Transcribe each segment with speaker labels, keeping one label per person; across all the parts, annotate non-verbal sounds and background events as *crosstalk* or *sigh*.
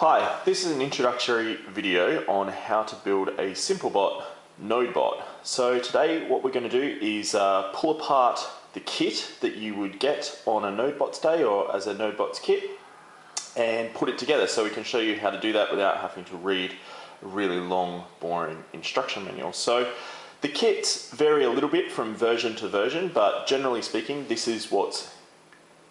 Speaker 1: Hi, this is an introductory video on how to build a SimpleBot NodeBot. So today what we're going to do is uh, pull apart the kit that you would get on a NodeBots day or as a NodeBots kit and put it together so we can show you how to do that without having to read a really long boring instruction manual. So the kits vary a little bit from version to version but generally speaking this is what's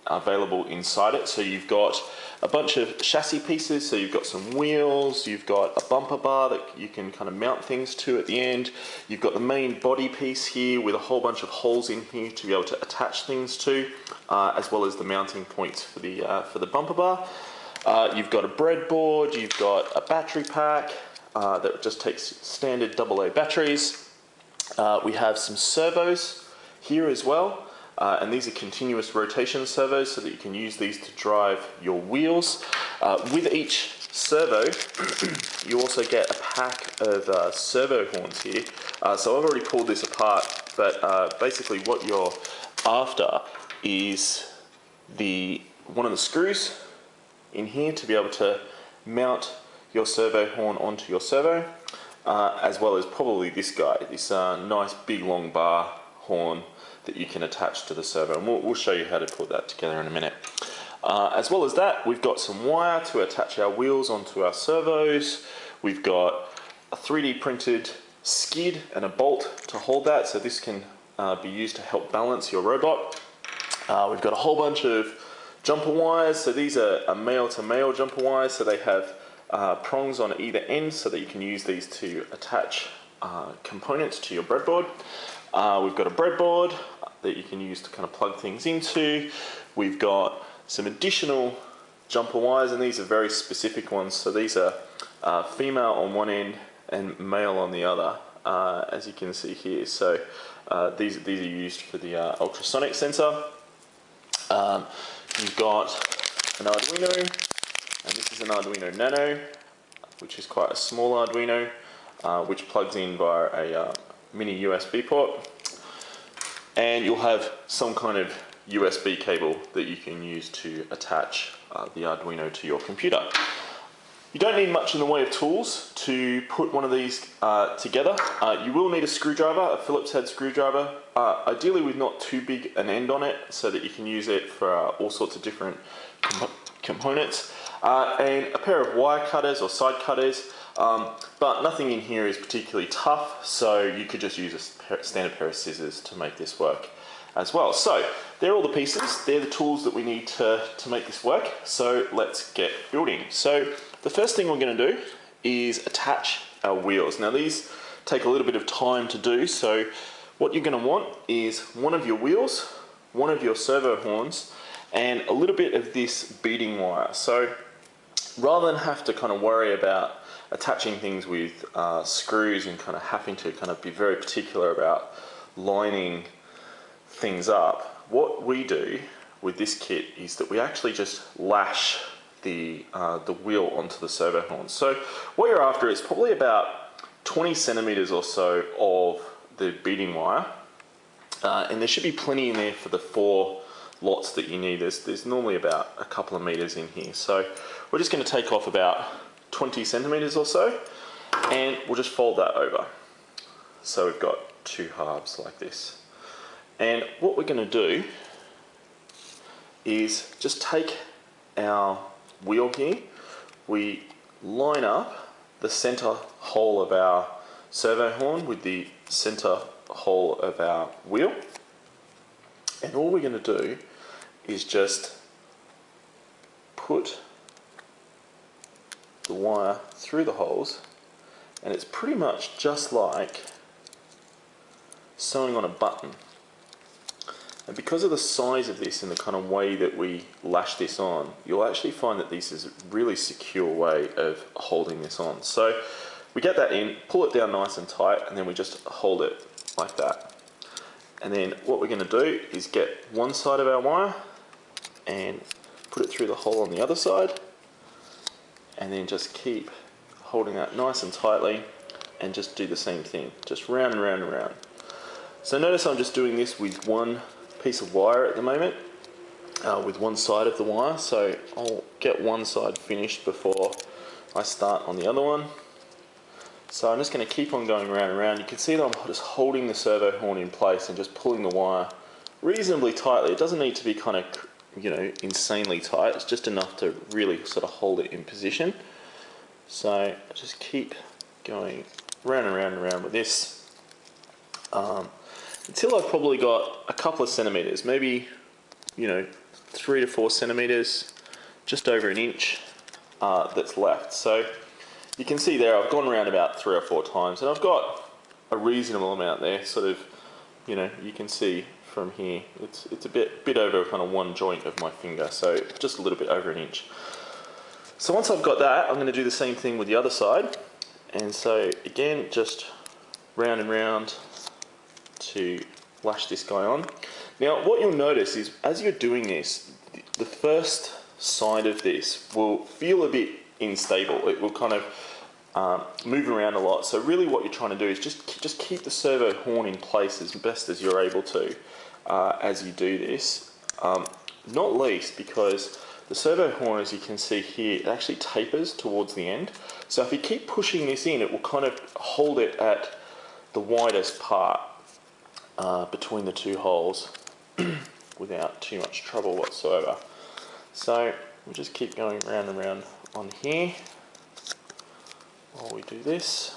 Speaker 1: available inside it. So you've got a bunch of chassis pieces, so you've got some wheels, you've got a bumper bar that you can kind of mount things to at the end, you've got the main body piece here with a whole bunch of holes in here to be able to attach things to, uh, as well as the mounting points for the, uh, for the bumper bar. Uh, you've got a breadboard, you've got a battery pack uh, that just takes standard AA batteries. Uh, we have some servos here as well. Uh, and these are continuous rotation servos so that you can use these to drive your wheels. Uh, with each servo, *clears throat* you also get a pack of uh, servo horns here. Uh, so I've already pulled this apart, but uh, basically what you're after is the one of the screws in here to be able to mount your servo horn onto your servo, uh, as well as probably this guy, this nice big long bar horn that you can attach to the servo and we'll, we'll show you how to put that together in a minute. Uh, as well as that we've got some wire to attach our wheels onto our servos. We've got a 3D printed skid and a bolt to hold that so this can uh, be used to help balance your robot. Uh, we've got a whole bunch of jumper wires so these are, are male to male jumper wires so they have uh, prongs on either end so that you can use these to attach uh, components to your breadboard. Uh, we've got a breadboard that you can use to kind of plug things into. We've got some additional jumper wires and these are very specific ones. So these are uh, female on one end and male on the other, uh, as you can see here. So uh, these, these are used for the uh, ultrasonic sensor. Um, you've got an Arduino, and this is an Arduino Nano, which is quite a small Arduino, uh, which plugs in via a mini USB port and you'll have some kind of USB cable that you can use to attach uh, the Arduino to your computer. You don't need much in the way of tools to put one of these uh, together. Uh, you will need a screwdriver, a Phillips head screwdriver, uh, ideally with not too big an end on it so that you can use it for uh, all sorts of different comp components. Uh, and a pair of wire cutters or side cutters um, but nothing in here is particularly tough, so you could just use a standard pair of scissors to make this work as well. So they're all the pieces, they're the tools that we need to, to make this work. So let's get building. So the first thing we're gonna do is attach our wheels. Now these take a little bit of time to do, so what you're gonna want is one of your wheels, one of your servo horns, and a little bit of this beading wire. So rather than have to kind of worry about attaching things with uh, screws and kind of having to kind of be very particular about lining things up, what we do with this kit is that we actually just lash the, uh, the wheel onto the servo horn. So what you're after is probably about 20 centimeters or so of the beading wire. Uh, and there should be plenty in there for the four lots that you need. There's, there's normally about a couple of meters in here. So we're just going to take off about 20 centimeters or so and we'll just fold that over. So we've got two halves like this. And what we're going to do is just take our wheel here, we line up the center hole of our servo horn with the center hole of our wheel and all we're going to do is just put the wire through the holes and it's pretty much just like sewing on a button. And because of the size of this and the kind of way that we lash this on, you'll actually find that this is a really secure way of holding this on. So we get that in, pull it down nice and tight, and then we just hold it like that. And then what we're going to do is get one side of our wire and put it through the hole on the other side and then just keep holding that nice and tightly and just do the same thing just round and round and round so notice I'm just doing this with one piece of wire at the moment uh, with one side of the wire so I'll get one side finished before I start on the other one. So I'm just going to keep on going around and around. You can see that I'm just holding the servo horn in place and just pulling the wire reasonably tightly. It doesn't need to be kind of, you know, insanely tight. It's just enough to really sort of hold it in position. So just keep going round and round and round with this um, until I've probably got a couple of centimeters, maybe, you know, three to four centimeters, just over an inch uh, that's left. So you can see there I've gone around about three or four times and I've got a reasonable amount there sort of you know you can see from here. It's it's a bit bit over kind of one joint of my finger so just a little bit over an inch. So once I've got that I'm going to do the same thing with the other side. And so again just round and round to lash this guy on. Now what you'll notice is as you're doing this the first side of this will feel a bit unstable. It will kind of um, move around a lot. So really what you're trying to do is just, just keep the servo horn in place as best as you're able to uh, as you do this. Um, not least because the servo horn, as you can see here, it actually tapers towards the end. So if you keep pushing this in, it will kind of hold it at the widest part uh, between the two holes *clears throat* without too much trouble whatsoever. So we'll just keep going round and round on here while we do this.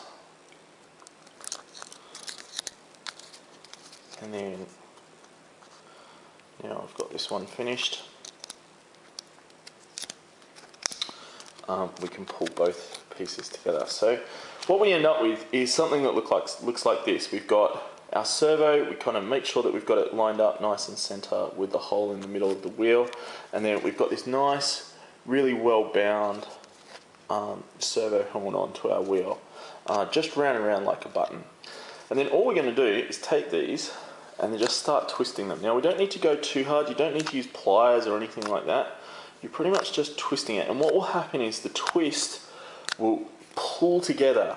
Speaker 1: And then now I've got this one finished. Um, we can pull both pieces together. So what we end up with is something that look like, looks like this. We've got our servo, we kind of make sure that we've got it lined up nice and center with the hole in the middle of the wheel. And then we've got this nice, really well bound um, servo horn onto our wheel, uh, just round and round like a button. And then all we're going to do is take these and then just start twisting them. Now we don't need to go too hard, you don't need to use pliers or anything like that. You're pretty much just twisting it. And what will happen is the twist will pull together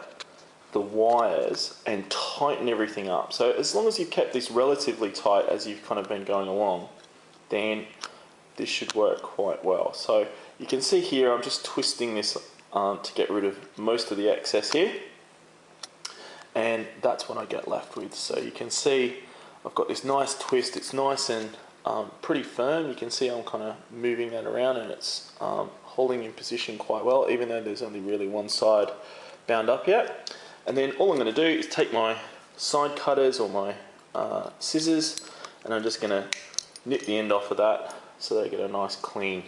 Speaker 1: the wires and tighten everything up. So as long as you've kept this relatively tight as you've kind of been going along, then this should work quite well. So you can see here I'm just twisting this um, to get rid of most of the excess here and that's what I get left with. So you can see I've got this nice twist, it's nice and um, pretty firm. You can see I'm kind of moving that around and it's um, holding in position quite well even though there's only really one side bound up yet. And then all I'm going to do is take my side cutters or my uh, scissors and I'm just going to nip the end off of that so they get a nice clean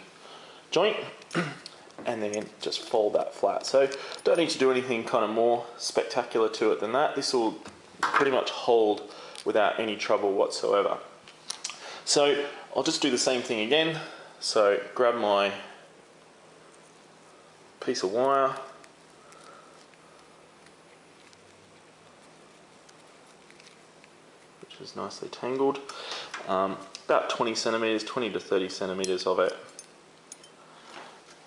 Speaker 1: joint *clears throat* and then just fold that flat. So don't need to do anything kind of more spectacular to it than that. This will pretty much hold without any trouble whatsoever. So I'll just do the same thing again. So grab my piece of wire, which is nicely tangled, um, about 20 centimeters, 20 to 30 centimeters of it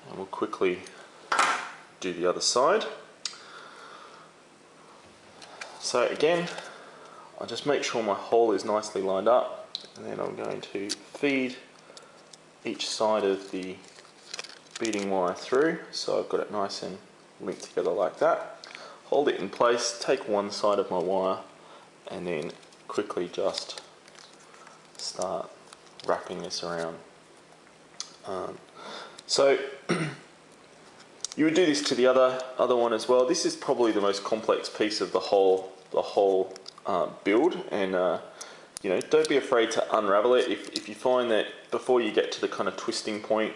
Speaker 1: and we'll quickly do the other side. So again, I just make sure my hole is nicely lined up and then I'm going to feed each side of the beading wire through so I've got it nice and linked together like that. Hold it in place, take one side of my wire and then quickly just start wrapping this around. Um, so *clears throat* you would do this to the other other one as well. This is probably the most complex piece of the whole the whole uh, build, and uh, you know don't be afraid to unravel it. If if you find that before you get to the kind of twisting point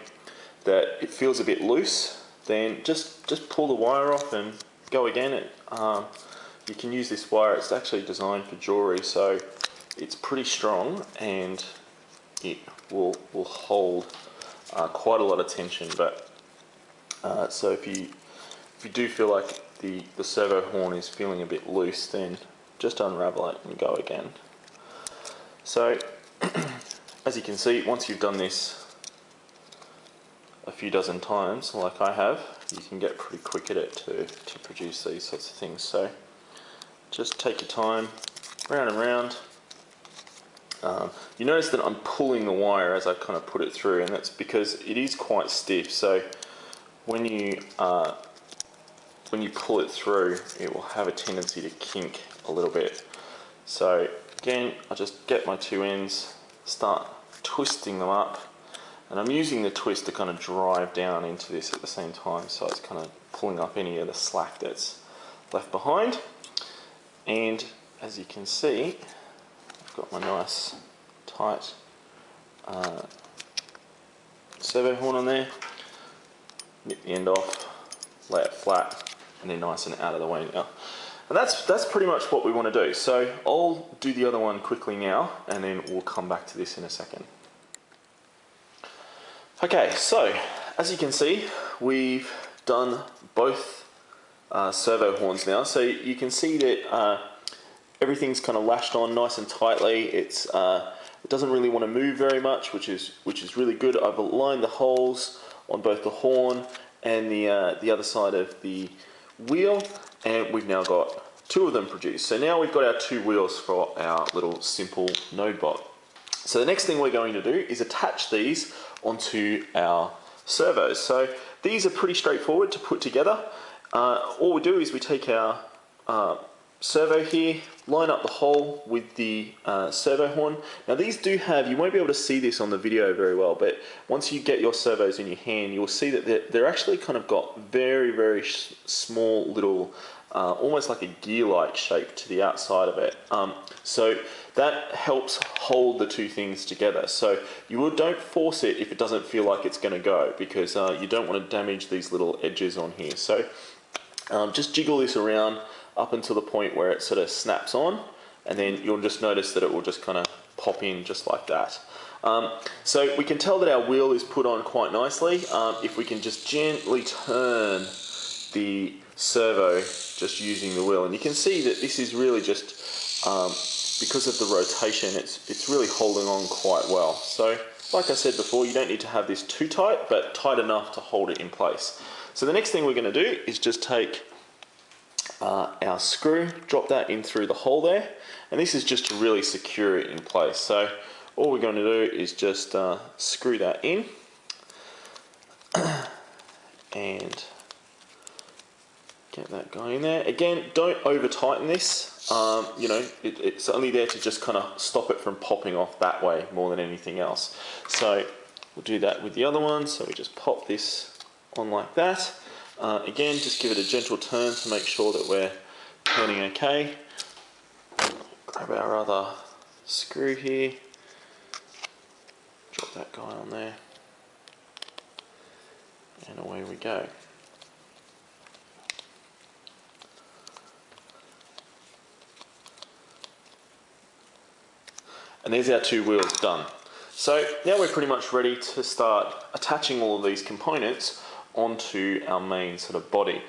Speaker 1: that it feels a bit loose, then just just pull the wire off and go again. It, um, you can use this wire. It's actually designed for jewelry, so it's pretty strong and it will will hold uh, quite a lot of tension. But uh, so if you if you do feel like the the servo horn is feeling a bit loose, then just unravel it and go again. So *clears throat* as you can see, once you've done this a few dozen times, like I have, you can get pretty quick at it to, to produce these sorts of things. So just take your time, round and round, um, you notice that I'm pulling the wire as I kind of put it through and that's because it is quite stiff so when you uh, when you pull it through, it will have a tendency to kink a little bit. So again, I just get my two ends, start twisting them up, and I'm using the twist to kind of drive down into this at the same time, so it's kind of pulling up any of the slack that's left behind. And as you can see, I've got my nice tight uh, servo horn on there, nip the end off, lay it flat, and they're nice and out of the way now. And that's, that's pretty much what we want to do. So I'll do the other one quickly now, and then we'll come back to this in a second. Okay, so as you can see, we've done both uh, servo horns now. So you can see that uh, everything's kind of lashed on nice and tightly. It's uh, it doesn't really want to move very much, which is which is really good. I've aligned the holes on both the horn and the uh, the other side of the wheel, and we've now got two of them produced. So now we've got our two wheels for our little simple node bot. So the next thing we're going to do is attach these onto our servos. So these are pretty straightforward to put together. Uh, all we do is we take our uh, servo here, line up the hole with the uh, servo horn. Now these do have, you won't be able to see this on the video very well, but once you get your servos in your hand, you'll see that they're, they're actually kind of got very, very small little, uh, almost like a gear-like shape to the outside of it. Um, so that helps hold the two things together. So you don't force it if it doesn't feel like it's going to go, because uh, you don't want to damage these little edges on here. So um, just jiggle this around up until the point where it sort of snaps on and then you'll just notice that it will just kind of pop in just like that. Um, so we can tell that our wheel is put on quite nicely. Um, if we can just gently turn the servo just using the wheel and you can see that this is really just um, because of the rotation it's it's really holding on quite well. So like I said before you don't need to have this too tight but tight enough to hold it in place. So the next thing we're going to do is just take uh, our screw, drop that in through the hole there, and this is just to really secure it in place. So all we're going to do is just uh, screw that in *clears throat* and get that going there. Again, don't over tighten this. Um, you know, it, it's only there to just kind of stop it from popping off that way more than anything else. So we'll do that with the other one. So we just pop this on like that. Uh, again, just give it a gentle turn to make sure that we're turning okay. Grab our other screw here, drop that guy on there, and away we go. And there's our two wheels done. So now we're pretty much ready to start attaching all of these components onto our main sort of body.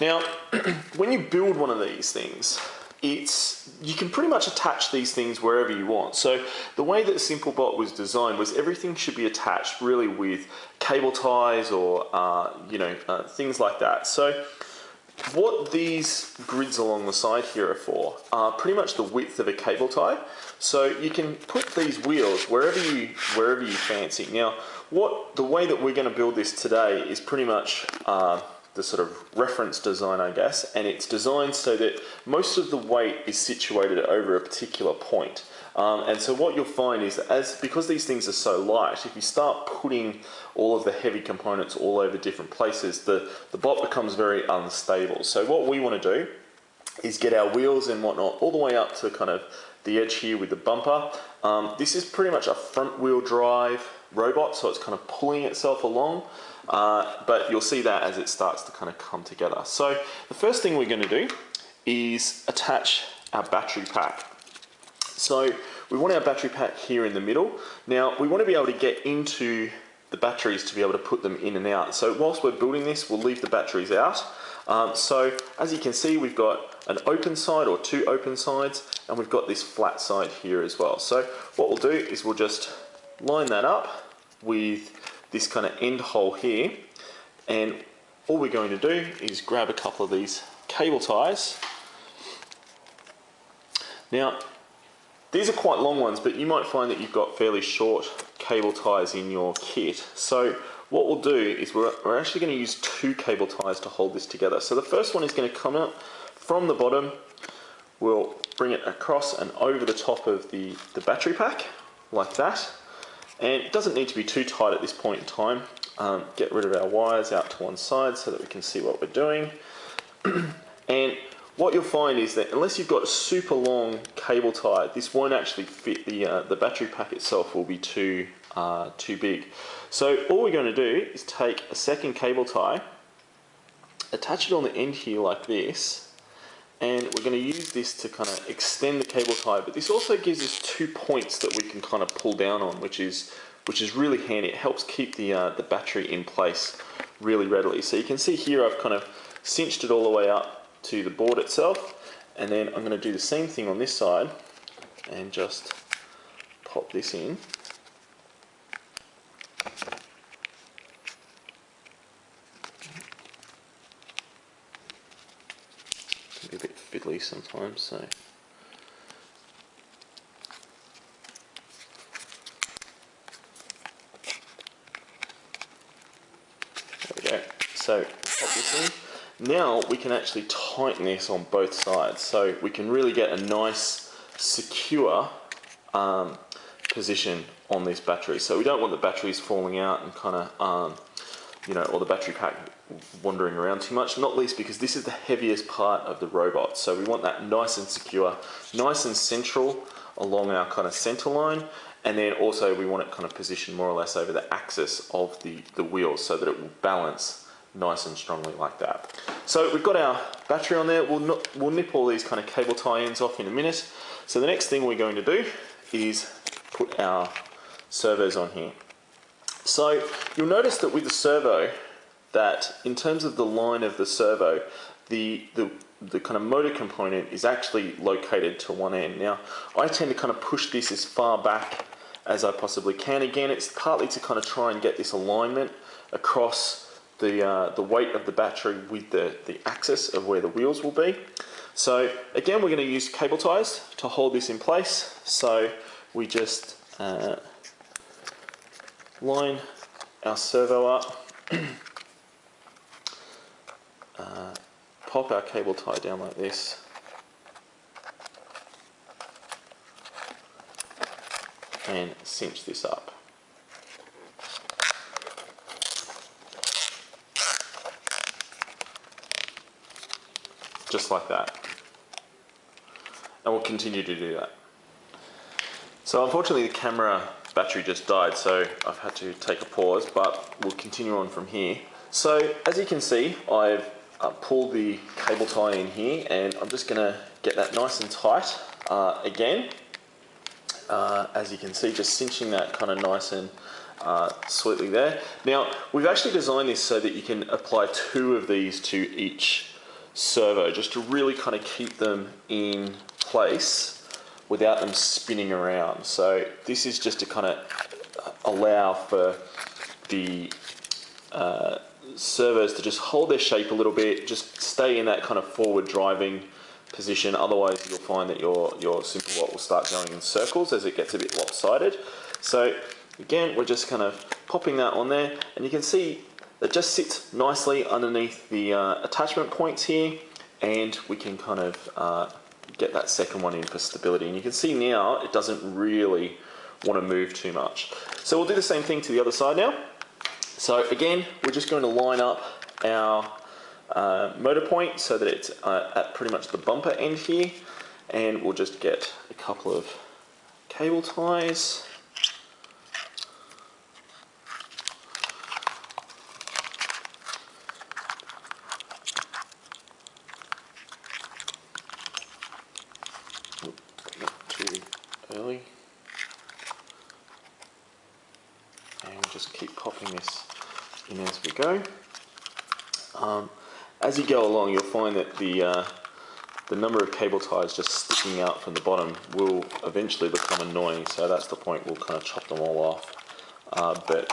Speaker 1: Now, *clears throat* when you build one of these things, it's you can pretty much attach these things wherever you want. So the way that SimpleBot was designed was everything should be attached really with cable ties or uh, you know uh, things like that. So what these grids along the side here are for are pretty much the width of a cable tie. So you can put these wheels wherever you wherever you fancy. Now, what the way that we're going to build this today is pretty much uh, the sort of reference design, I guess, and it's designed so that most of the weight is situated over a particular point. Um, and so what you'll find is that as because these things are so light, if you start putting all of the heavy components all over different places, the, the bot becomes very unstable. So what we want to do is get our wheels and whatnot all the way up to kind of the edge here with the bumper. Um, this is pretty much a front wheel drive robot, so it's kind of pulling itself along. Uh, but you'll see that as it starts to kind of come together. So the first thing we're going to do is attach our battery pack. So we want our battery pack here in the middle. Now we want to be able to get into the batteries to be able to put them in and out. So whilst we're building this, we'll leave the batteries out. Um, so as you can see, we've got an open side or two open sides, and we've got this flat side here as well. So what we'll do is we'll just line that up with this kind of end hole here, and all we're going to do is grab a couple of these cable ties. Now, these are quite long ones, but you might find that you've got fairly short cable ties in your kit. So what we'll do is we're, we're actually going to use two cable ties to hold this together. So the first one is going to come out from the bottom, we'll bring it across and over the top of the, the battery pack, like that. And it doesn't need to be too tight at this point in time. Um, get rid of our wires out to one side so that we can see what we're doing. *clears throat* and what you'll find is that unless you've got a super long cable tie, this won't actually fit the, uh, the battery pack itself will be too, uh, too big. So all we're going to do is take a second cable tie, attach it on the end here like this, and we're going to use this to kind of extend the cable tie, but this also gives us two points that we can kind of pull down on, which is which is really handy. It helps keep the, uh, the battery in place really readily. So you can see here I've kind of cinched it all the way up to the board itself and then I'm going to do the same thing on this side and just pop this in can sometimes so. So pop this in. Now we can actually tighten this on both sides so we can really get a nice secure um, position on this battery. So we don't want the batteries falling out and kind of, um, you know, or the battery pack wandering around too much, not least because this is the heaviest part of the robot. So we want that nice and secure, nice and central along our kind of center line. And then also we want it kind of positioned more or less over the axis of the, the wheels so that it will balance nice and strongly like that. So we've got our battery on there. We'll, not, we'll nip all these kind of cable tie-ins off in a minute. So the next thing we're going to do is put our servos on here. So you'll notice that with the servo, that in terms of the line of the servo, the, the, the kind of motor component is actually located to one end. Now, I tend to kind of push this as far back as I possibly can. Again, it's partly to kind of try and get this alignment across the, uh, the weight of the battery with the, the axis of where the wheels will be. So again, we're going to use cable ties to hold this in place. So we just uh, line our servo up, *clears throat* uh, pop our cable tie down like this, and cinch this up. just like that. And we'll continue to do that. So unfortunately the camera battery just died, so I've had to take a pause, but we'll continue on from here. So as you can see, I've uh, pulled the cable tie in here and I'm just gonna get that nice and tight uh, again. Uh, as you can see, just cinching that kind of nice and uh, sweetly there. Now, we've actually designed this so that you can apply two of these to each servo just to really kind of keep them in place without them spinning around. So this is just to kind of allow for the uh, to just hold their shape a little bit, just stay in that kind of forward driving position. Otherwise you'll find that your, your SimpleBot will start going in circles as it gets a bit lopsided. So again, we're just kind of popping that on there and you can see that just sits nicely underneath the uh, attachment points here and we can kind of uh, get that second one in for stability. And you can see now it doesn't really want to move too much. So we'll do the same thing to the other side now. So again, we're just going to line up our uh, motor point so that it's uh, at pretty much the bumper end here. And we'll just get a couple of cable ties go. Um, as you go along, you'll find that the, uh, the number of cable ties just sticking out from the bottom will eventually become annoying. So that's the point, we'll kind of chop them all off. Uh, but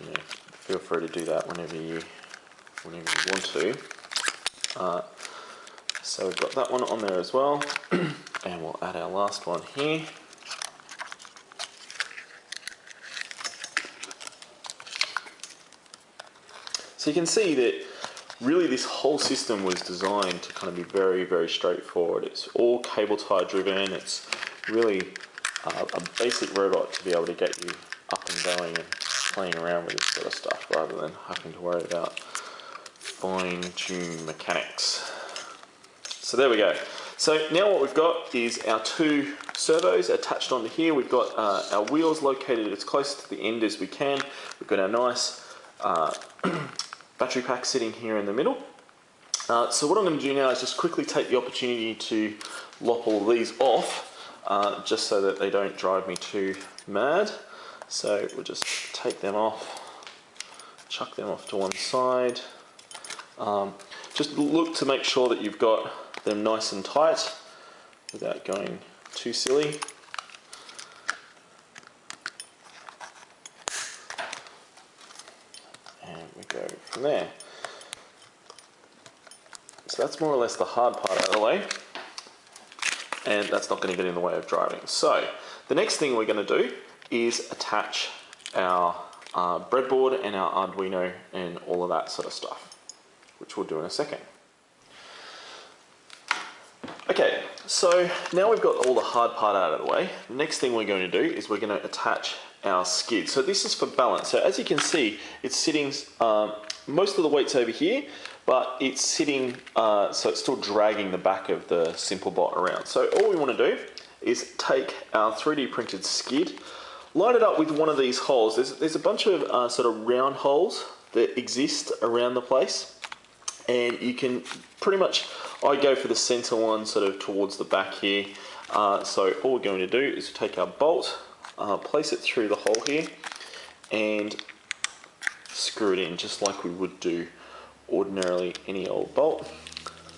Speaker 1: you know, feel free to do that whenever you, whenever you want to. Uh, so we've got that one on there as well. *clears throat* and we'll add our last one here. So you can see that really this whole system was designed to kind of be very, very straightforward. It's all cable tie driven. It's really uh, a basic robot to be able to get you up and going and playing around with this sort of stuff rather than having to worry about fine tune mechanics. So there we go. So now what we've got is our two servos attached onto here. We've got uh, our wheels located as close to the end as we can. We've got our nice uh, *clears throat* battery pack sitting here in the middle. Uh, so what I'm going to do now is just quickly take the opportunity to lop all these off, uh, just so that they don't drive me too mad. So we'll just take them off, chuck them off to one side. Um, just look to make sure that you've got them nice and tight without going too silly. And we go from there. So that's more or less the hard part out of the way. And that's not going to get in the way of driving. So the next thing we're going to do is attach our uh, breadboard and our Arduino and all of that sort of stuff, which we'll do in a second. Okay, so now we've got all the hard part out of the way. The next thing we're going to do is we're going to attach our skid. So this is for balance. So as you can see, it's sitting, um, most of the weight's over here, but it's sitting, uh, so it's still dragging the back of the simple bot around. So all we want to do is take our 3D printed skid, line it up with one of these holes. There's, there's a bunch of uh, sort of round holes that exist around the place and you can pretty much, I go for the center one sort of towards the back here. Uh, so all we're going to do is take our bolt, uh, place it through the hole here and screw it in just like we would do ordinarily any old bolt.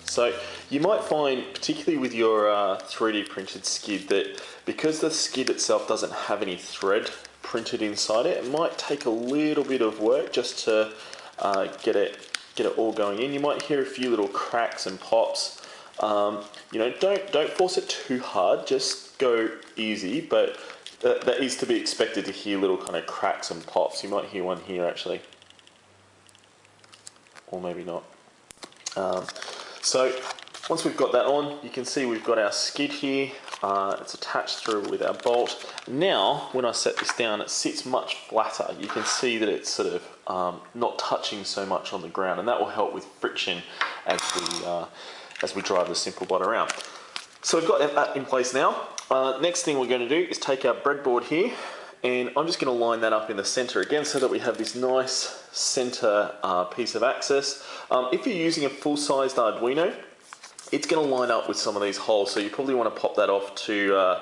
Speaker 1: So you might find, particularly with your uh, 3D printed skid, that because the skid itself doesn't have any thread printed inside it, it might take a little bit of work just to uh, get it get it all going in. You might hear a few little cracks and pops. Um, you know, don't don't force it too hard. Just go easy, but that, that is to be expected to hear little kind of cracks and pops. You might hear one here actually, or maybe not. Um, so once we've got that on, you can see we've got our skid here. Uh, it's attached through with our bolt. Now, when I set this down, it sits much flatter. You can see that it's sort of um, not touching so much on the ground, and that will help with friction as we, uh, as we drive the simple bot around. So we've got that in place now. Uh, next thing we're going to do is take our breadboard here, and I'm just going to line that up in the center again so that we have this nice center uh, piece of access. Um, if you're using a full-sized Arduino, it's going to line up with some of these holes, so you probably want to pop that off to uh,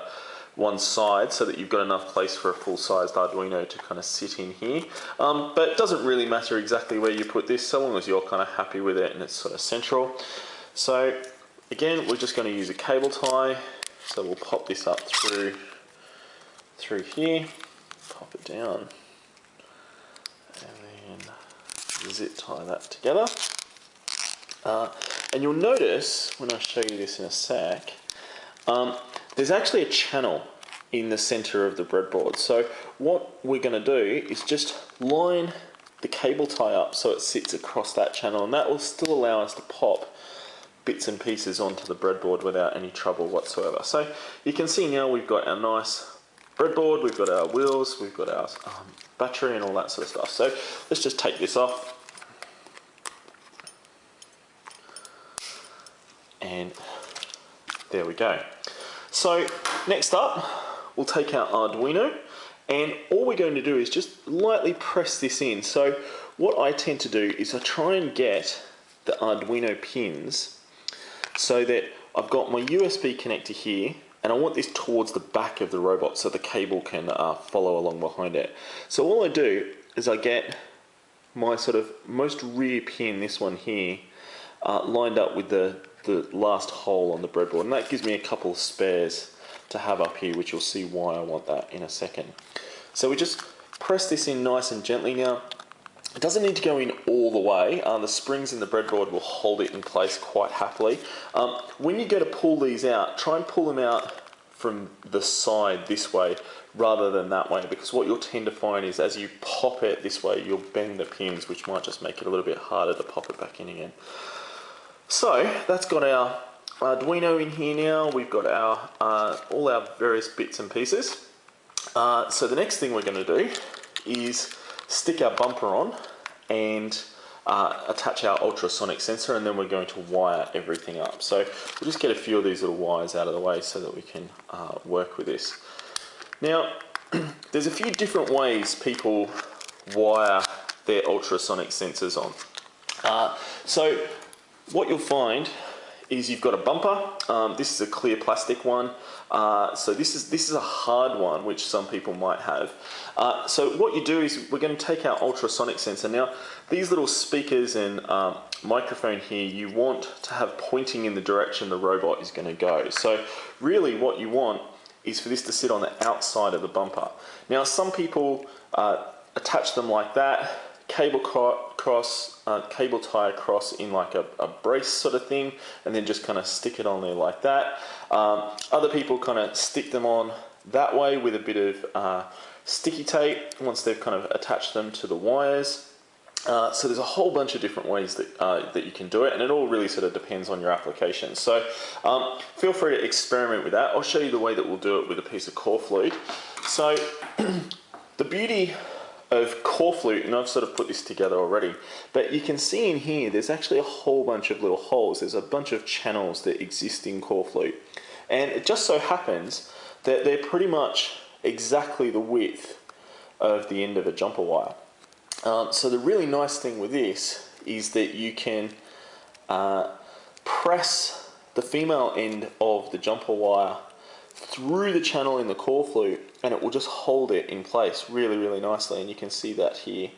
Speaker 1: one side so that you've got enough place for a full-sized Arduino to kind of sit in here. Um, but it doesn't really matter exactly where you put this, so long as you're kind of happy with it and it's sort of central. So again, we're just going to use a cable tie. So we'll pop this up through, through here, it down, and then zip tie that together. Uh, and you'll notice, when I show you this in a sec, um, there's actually a channel in the center of the breadboard. So what we're going to do is just line the cable tie up so it sits across that channel and that will still allow us to pop bits and pieces onto the breadboard without any trouble whatsoever. So you can see now we've got our nice breadboard, we've got our wheels, we've got our um, battery and all that sort of stuff. So let's just take this off. And there we go. So next up, we'll take our Arduino and all we're going to do is just lightly press this in. So what I tend to do is I try and get the Arduino pins so that I've got my USB connector here and I want this towards the back of the robot so the cable can uh, follow along behind it. So all I do is I get my sort of most rear pin, this one here, uh, lined up with the the last hole on the breadboard and that gives me a couple of spares to have up here which you'll see why I want that in a second. So we just press this in nice and gently now. It doesn't need to go in all the way. Uh, the springs in the breadboard will hold it in place quite happily. Um, when you go to pull these out, try and pull them out from the side this way rather than that way because what you'll tend to find is as you pop it this way you'll bend the pins which might just make it a little bit harder to pop it back in again. So that's got our Arduino in here now, we've got our uh, all our various bits and pieces. Uh, so the next thing we're going to do is stick our bumper on and uh, attach our ultrasonic sensor and then we're going to wire everything up. So we'll just get a few of these little wires out of the way so that we can uh, work with this. Now, *clears throat* there's a few different ways people wire their ultrasonic sensors on. Uh, so what you'll find is you've got a bumper. Um, this is a clear plastic one. Uh, so this is this is a hard one, which some people might have. Uh, so what you do is we're going to take our ultrasonic sensor. Now, these little speakers and um, microphone here, you want to have pointing in the direction the robot is going to go. So really what you want is for this to sit on the outside of the bumper. Now, some people uh, attach them like that cable cross, uh, cable tie across in like a, a, brace sort of thing, and then just kind of stick it on there like that. Um, other people kind of stick them on that way with a bit of uh, sticky tape once they've kind of attached them to the wires. Uh, so there's a whole bunch of different ways that, uh, that you can do it and it all really sort of depends on your application. So um, feel free to experiment with that. I'll show you the way that we'll do it with a piece of Corflute. So *clears throat* the beauty of Corflute, and I've sort of put this together already, but you can see in here there's actually a whole bunch of little holes. There's a bunch of channels that exist in Corflute. And it just so happens that they're pretty much exactly the width of the end of a jumper wire. Um, so the really nice thing with this is that you can uh, press the female end of the jumper wire through the channel in the Corflute and it will just hold it in place really really nicely and you can see that here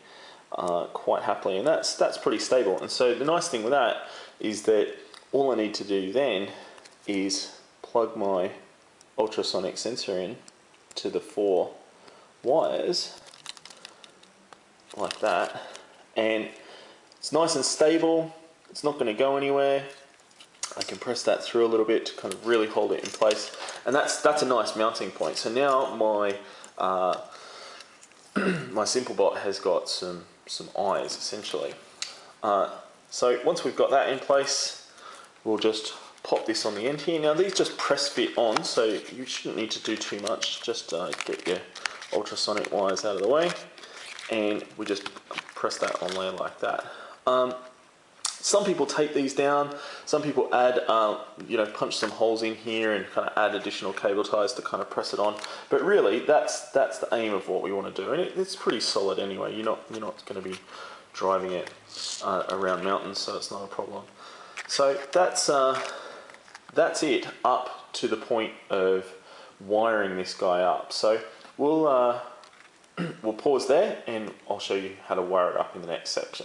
Speaker 1: uh, quite happily and that's that's pretty stable. And so the nice thing with that is that all I need to do then is plug my ultrasonic sensor in to the four wires like that and it's nice and stable. It's not going to go anywhere. I can press that through a little bit to kind of really hold it in place. And that's, that's a nice mounting point. So now my, uh, *clears throat* my SimpleBot has got some, some eyes essentially. Uh, so once we've got that in place, we'll just pop this on the end here. Now these just press fit on, so you shouldn't need to do too much. Just uh, get your ultrasonic wires out of the way and we just press that on there like that. Um, some people take these down, some people add, uh, you know, punch some holes in here and kind of add additional cable ties to kind of press it on. But really, that's that's the aim of what we want to do, and it, it's pretty solid anyway. You're not you're not going to be driving it uh, around mountains, so it's not a problem. So that's uh, that's it up to the point of wiring this guy up. So we'll uh, *clears throat* we'll pause there, and I'll show you how to wire it up in the next section.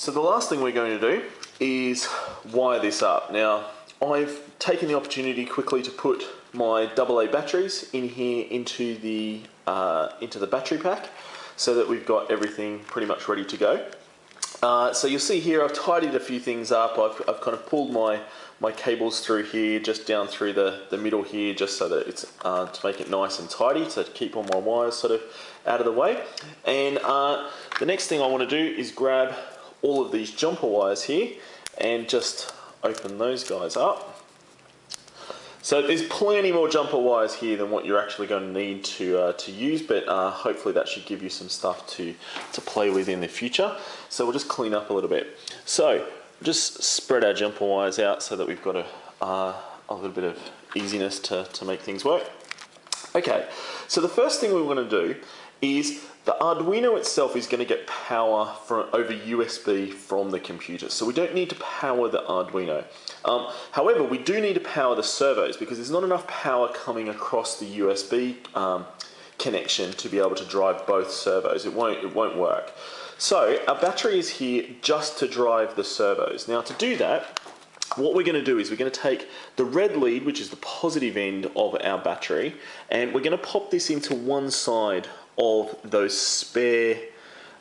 Speaker 1: So the last thing we're going to do is wire this up. Now, I've taken the opportunity quickly to put my AA batteries in here into the, uh, into the battery pack so that we've got everything pretty much ready to go. Uh, so you'll see here I've tidied a few things up. I've, I've kind of pulled my, my cables through here, just down through the, the middle here, just so that it's uh, to make it nice and tidy, to keep all my wires sort of out of the way. And uh, the next thing I want to do is grab all of these jumper wires here and just open those guys up. So there's plenty more jumper wires here than what you're actually going to need to, uh, to use, but uh, hopefully that should give you some stuff to, to play with in the future. So we'll just clean up a little bit. So just spread our jumper wires out so that we've got a, uh, a little bit of easiness to, to make things work. Okay, so the first thing we want to do is the Arduino itself is going to get power from, over USB from the computer, so we don't need to power the Arduino. Um, however, we do need to power the servos because there's not enough power coming across the USB um, connection to be able to drive both servos. It won't, it won't work. So our battery is here just to drive the servos. Now to do that, what we're going to do is we're going to take the red lead, which is the positive end of our battery, and we're going to pop this into one side of those spare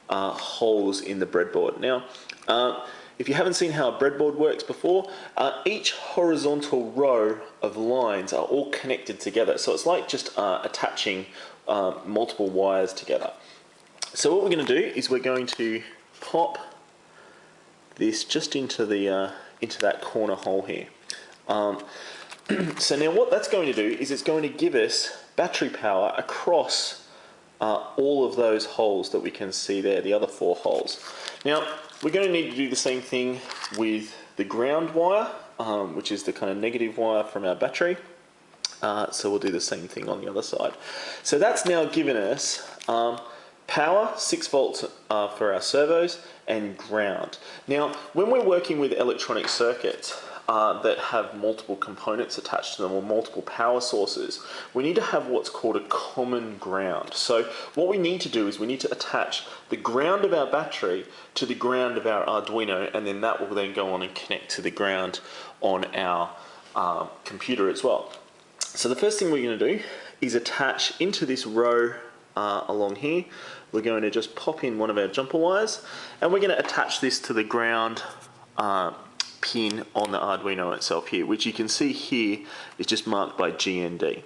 Speaker 1: uh, holes in the breadboard. Now, uh, if you haven't seen how a breadboard works before, uh, each horizontal row of lines are all connected together. So it's like just uh, attaching uh, multiple wires together. So what we're going to do is we're going to pop this just into the uh, into that corner hole here. Um, *clears throat* so now what that's going to do is it's going to give us battery power across uh, all of those holes that we can see there, the other four holes. Now we're going to need to do the same thing with the ground wire, um, which is the kind of negative wire from our battery. Uh, so we'll do the same thing on the other side. So that's now given us um, power, 6 volts uh, for our servos, and ground. Now, when we're working with electronic circuits, uh, that have multiple components attached to them or multiple power sources, we need to have what's called a common ground. So what we need to do is we need to attach the ground of our battery to the ground of our Arduino and then that will then go on and connect to the ground on our uh, computer as well. So the first thing we're going to do is attach into this row uh, along here, we're going to just pop in one of our jumper wires and we're going to attach this to the ground uh, pin on the Arduino itself here, which you can see here is just marked by GND.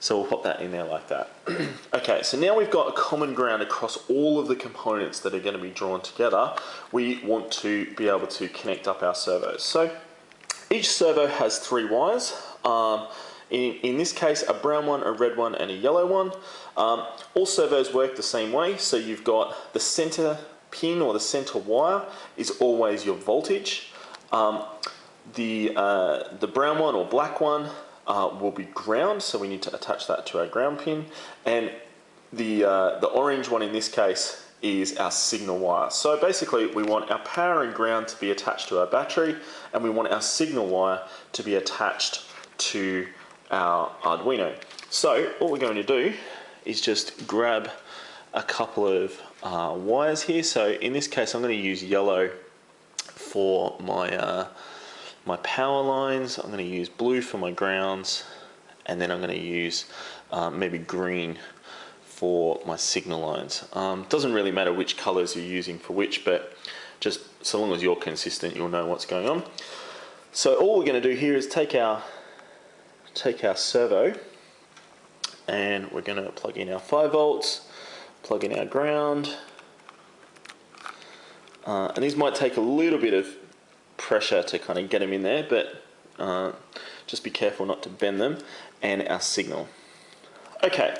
Speaker 1: So we'll pop that in there like that. *clears throat* okay, so now we've got a common ground across all of the components that are going to be drawn together. We want to be able to connect up our servos. So each servo has three wires. Um, in, in, this case, a brown one, a red one, and a yellow one. Um, all servos work the same way, so you've got the center pin or the center wire is always your voltage. Um, the, uh, the brown one or black one uh, will be ground, so we need to attach that to our ground pin. And the, uh, the orange one in this case is our signal wire. So basically we want our power and ground to be attached to our battery and we want our signal wire to be attached to our Arduino. So what we're going to do is just grab a couple of uh, wires here. So in this case, I'm going to use yellow for my uh, my power lines. I'm going to use blue for my grounds, and then I'm going to use uh, maybe green for my signal lines. Um, doesn't really matter which colors you're using for which, but just so long as you're consistent, you'll know what's going on. So all we're going to do here is take our take our servo and we're going to plug in our 5 volts plug in our ground. Uh, and these might take a little bit of pressure to kind of get them in there, but uh, just be careful not to bend them. And our signal. Okay,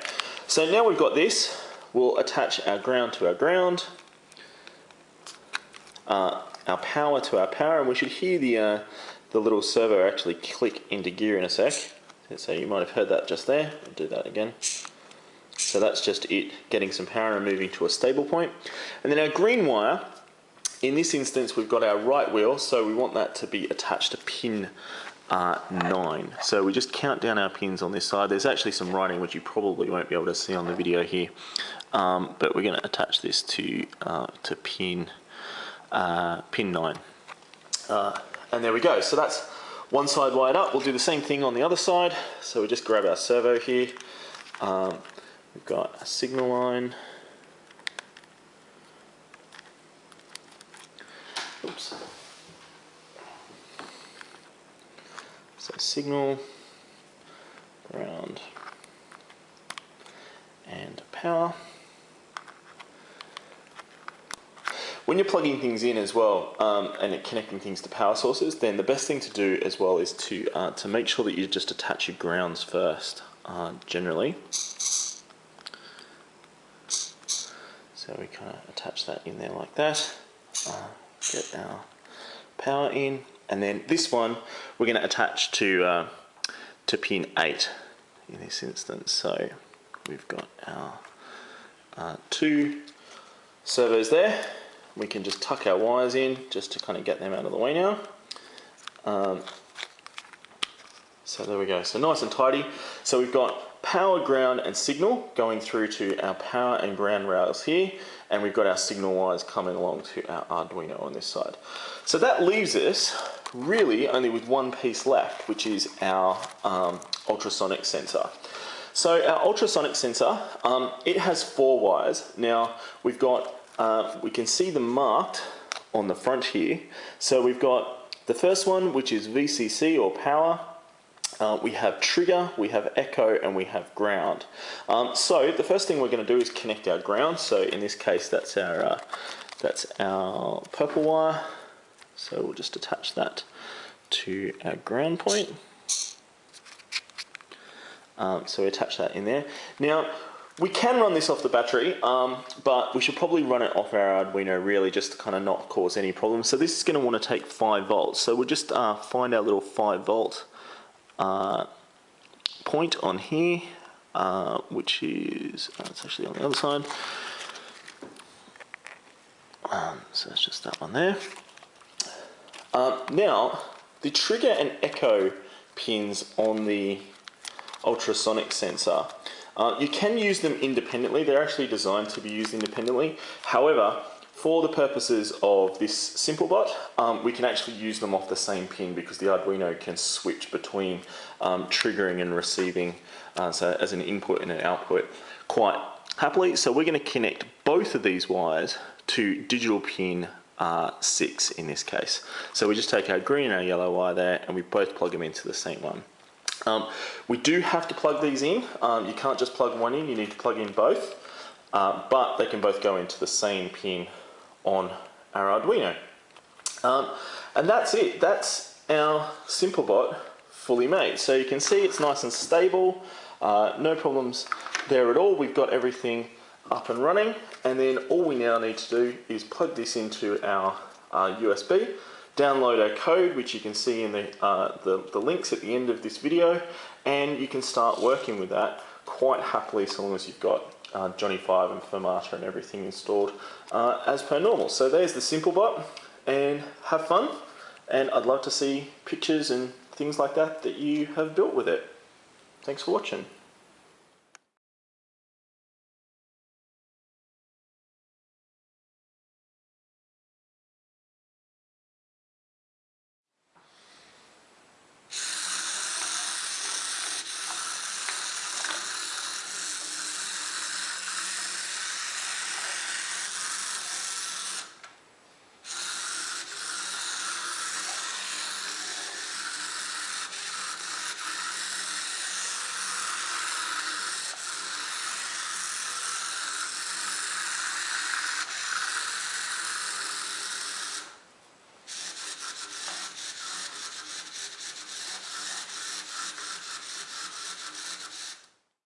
Speaker 1: so now we've got this, we'll attach our ground to our ground, uh, our power to our power, and we should hear the, uh, the little servo actually click into gear in a sec. So you might have heard that just there. I'll do that again. So that's just it getting some power and moving to a stable point. And then our green wire, in this instance we've got our right wheel, so we want that to be attached to pin uh, 9. So we just count down our pins on this side. There's actually some writing which you probably won't be able to see on the video here. Um, but we're going to attach this to, uh, to pin, uh, pin 9. Uh, and there we go. So that's one side wired up. We'll do the same thing on the other side. So we just grab our servo here. Um, We've got a signal line. Oops. So signal, ground, and power. When you're plugging things in as well um, and connecting things to power sources, then the best thing to do as well is to, uh, to make sure that you just attach your grounds first, uh, generally. So we kind of attach that in there like that. Uh, get our power in. And then this one we're going to attach to, uh, to pin 8 in this instance. So we've got our uh, two servos there. We can just tuck our wires in just to kind of get them out of the way now. Um, so there we go. So nice and tidy. So we've got power, ground and signal going through to our power and ground rails here and we've got our signal wires coming along to our Arduino on this side. So that leaves us really only with one piece left which is our um, ultrasonic sensor. So our ultrasonic sensor, um, it has four wires. Now we've got, uh, we can see them marked on the front here. So we've got the first one, which is VCC or power. Uh, we have trigger, we have echo, and we have ground. Um, so the first thing we're going to do is connect our ground. So in this case, that's our uh, that's our purple wire. So we'll just attach that to our ground point. Um, so we attach that in there. Now, we can run this off the battery, um, but we should probably run it off our Arduino really just to kind of not cause any problems. So this is going to want to take 5 volts. So we'll just uh, find our little 5 volt uh, point on here, uh, which is, uh, it's actually on the other side. Um, so it's just that one there. Um, now, the trigger and echo pins on the ultrasonic sensor uh, you can use them independently. They're actually designed to be used independently. However, for the purposes of this SimpleBot, um, we can actually use them off the same pin because the Arduino can switch between um, triggering and receiving uh, so as an input and an output quite happily. So we're going to connect both of these wires to digital pin uh, 6 in this case. So we just take our green and our yellow wire there and we both plug them into the same one. Um, we do have to plug these in. Um, you can't just plug one in, you need to plug in both. Uh, but they can both go into the same pin on our Arduino. Um, and that's it. That's our SimpleBot fully made. So you can see it's nice and stable. Uh, no problems there at all. We've got everything up and running. And then all we now need to do is plug this into our uh, USB download our code, which you can see in the, uh, the, the, links at the end of this video, and you can start working with that quite happily so long as you've got uh, Johnny 5 and Firmata and everything installed uh, as per normal. So there's the SimpleBot and have fun, and I'd love to see pictures and things like that that you have built with it. Thanks for watching.